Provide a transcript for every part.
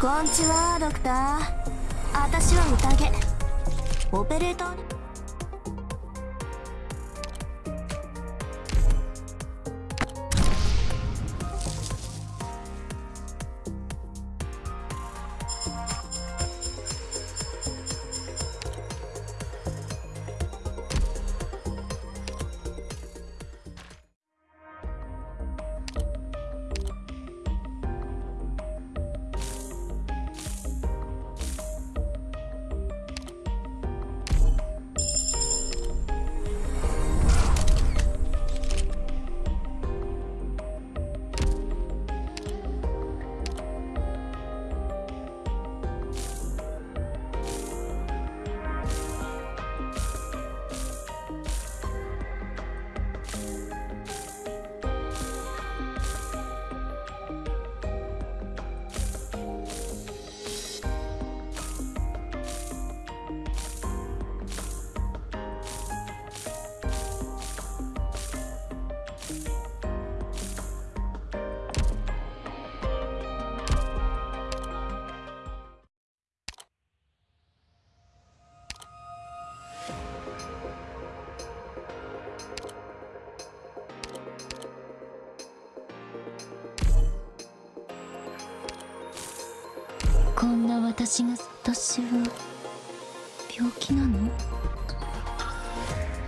こんちはドクター。私は宴。オペレーターに私が私は病気なの？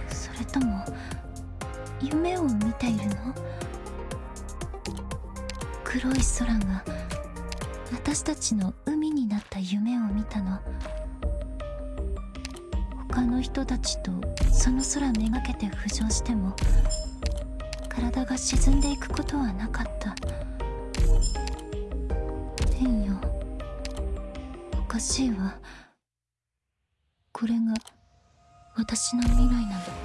それとも夢を見ているの？黒い空が私たちの海になった夢を見たの。他の人たちとその空めがけて浮上しても体が沈んでいくことはなかった。しいわ。これが私の未来なの。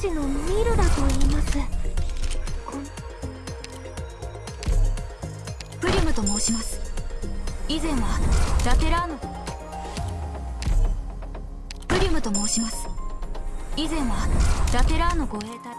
士のミルラと言います。プリムと申します。以前はラテラーノプリムと申します。以前はラテラーノ護衛隊。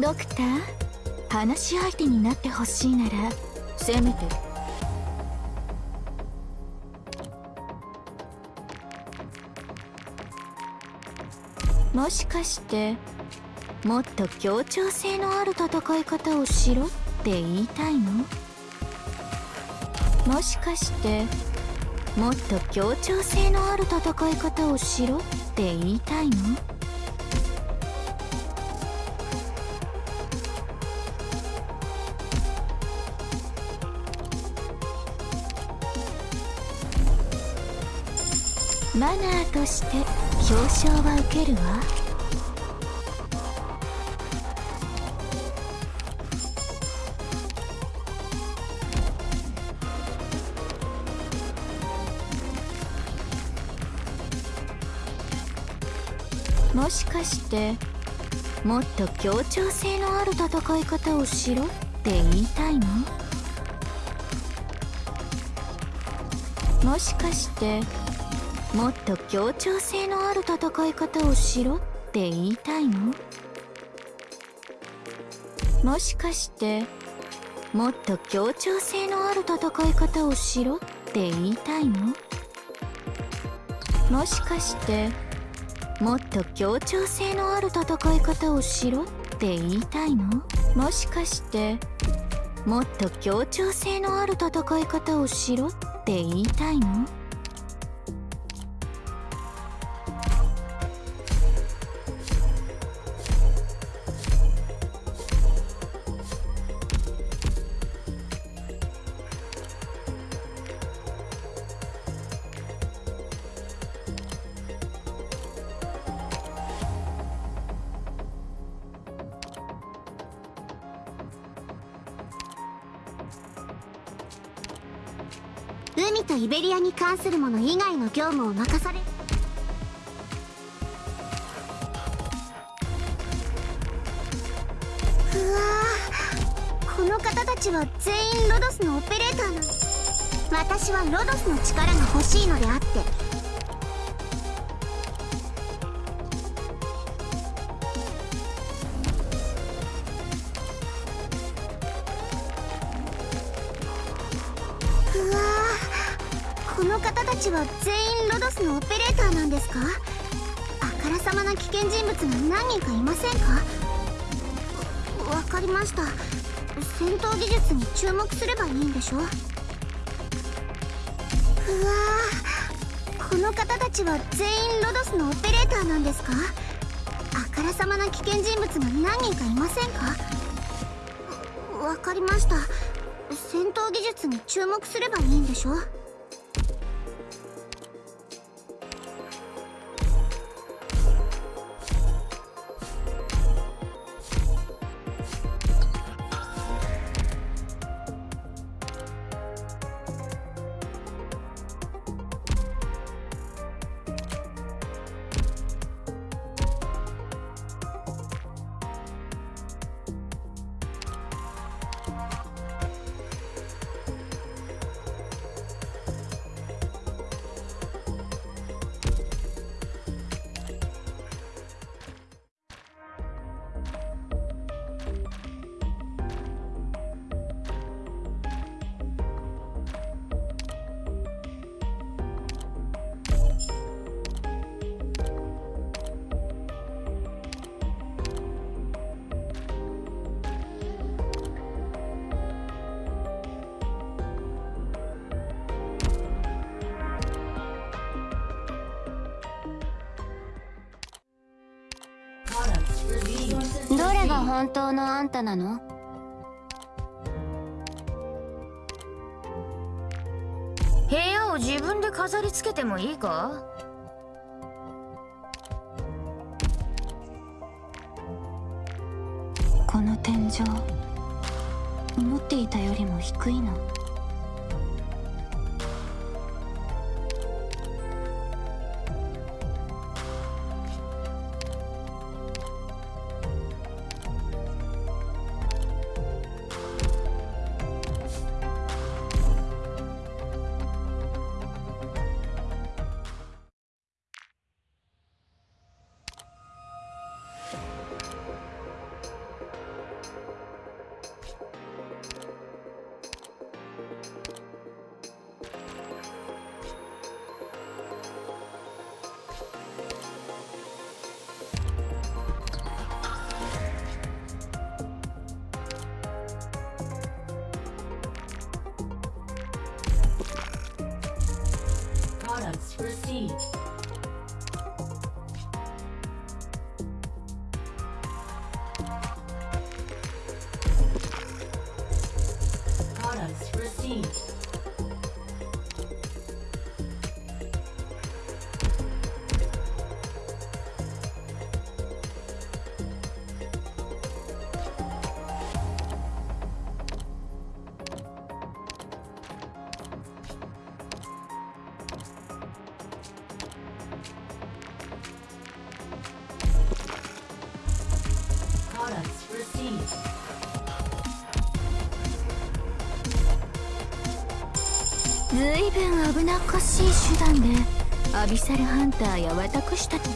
ドクター？話し相手になってほしいならせめて。もしかしてもっと協調性のある戦い方をしろって言いたいの？もしかしてもっと協調性のある戦い方をしろって言いたいの？マナーとして表彰は受けるわ。もしかしてもっと協調性のある戦い方をしろって言いたいの？もしかしてもっと協調性のある戦い方をしろって言いたいの？もしかしてもっと協調性のある戦い方をしろって言いたいの？もしかしてもっと協調性のある戦い方をしろって言いたいの？もしかしてもっと協調性のある戦い方をしろって言いたいの？海とイベリアに関するもの以外の業務を任されうわこの方たちは全員ロドスのオペレーターなの。私はロドスの力が欲しいのであって。この方たちは全員ロドスのオペレーターなんですか？あからさまな危険人物が何人かいませんか？わかりました。戦闘技術に注目すればいいんでしょう。わこの方たちは全員ロドスのオペレーターなんですか？あからさまな危険人物が何人かいませんか？わわかりました。戦闘技術に注目すればいいんでしょ本当のあんたなの？部屋を自分で飾り付けてもいいか？この天井思っていたよりも低いの。ずいぶん危なっかしい手段でアビサルハンターや私たち。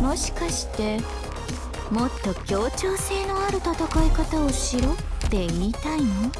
もしかしてもっと協調性のある戦い方をしろって言いたいの？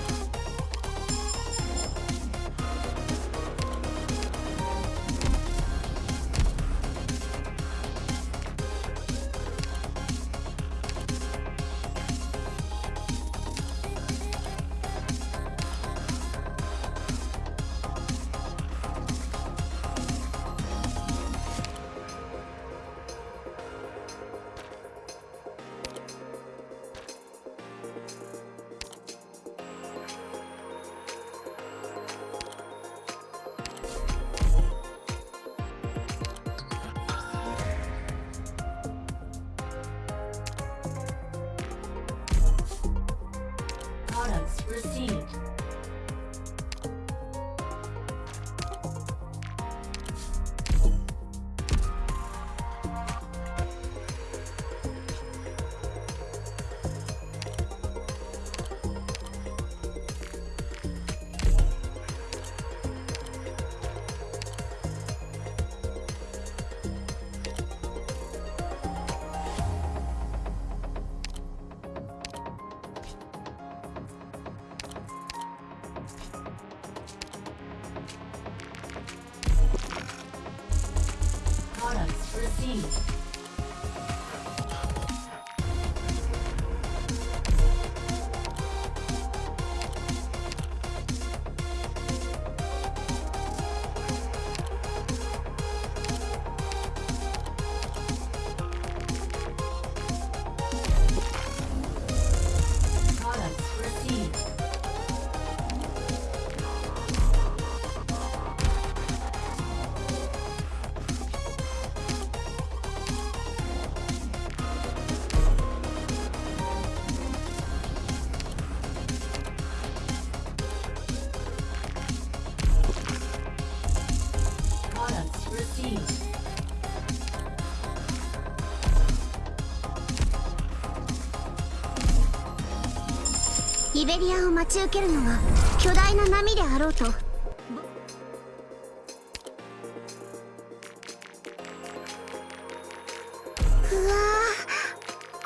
Received. イベリアを待ち受けるのは巨大な波であろうと。うわ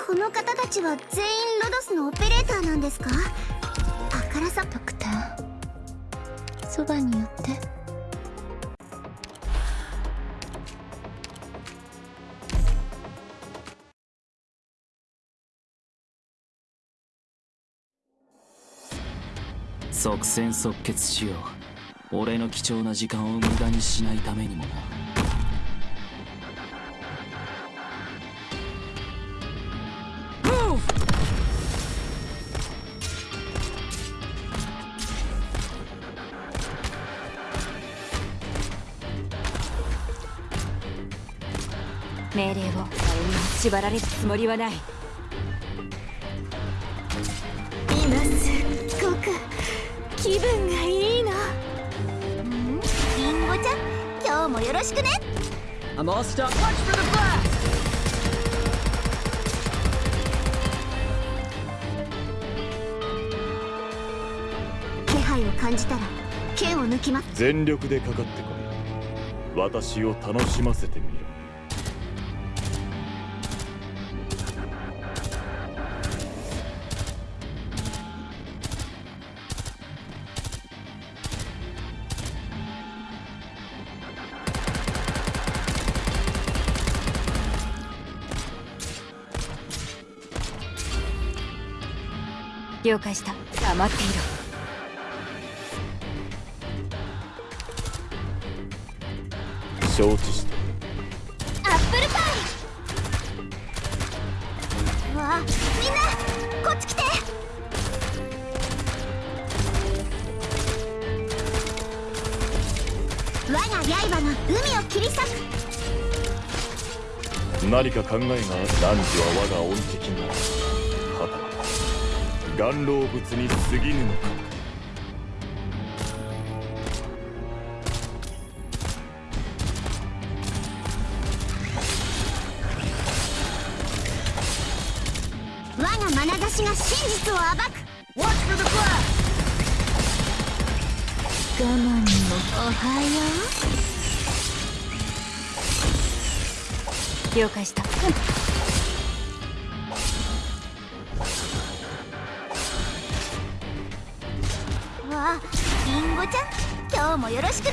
この方たちは全員ロドスのオペレーターなんですか？あからさドクター。そばに寄って。即戦即決しよう。俺の貴重な時間を無駄にしないためにもな。命令を。あれに縛られるつもりはない。今すっごく。気分がいいのリンゴちゃん今日もよろしくね I'm all stuck. Watch for the blast! 気配を感じたら剣を抜きます全力でかかってこい私を楽しませてみろ了解した。黙っていろ。承知したアップルパイ。わあみんなこっち来て。我が刃が海を切り裂く。何か考えがある。汝は我が恩敵な。ら岩老物に過ぎぬのか。我が眼差しが真実を暴く。Watch for the flag! 我慢もおはよう。了解した、ちゃん今日もよろしくね。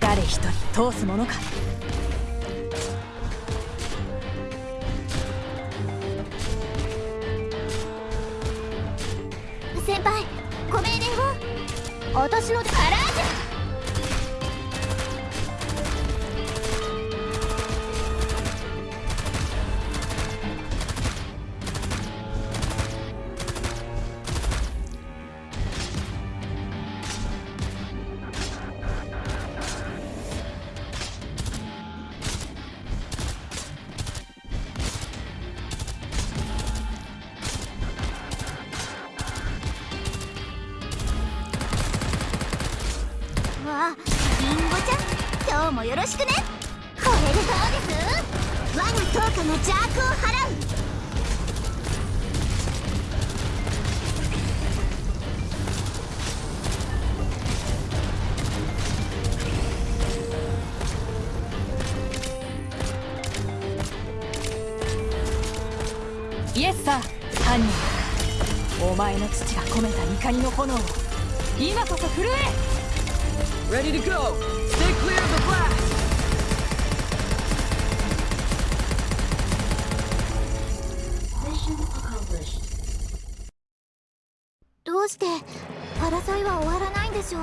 誰一人通すものか。先輩ご命令を。私のカラの父が込めた怒りの炎を今こそ震え Ready to go! Stay clear of the blast! どうしてパラサイは終わらないんでしょう？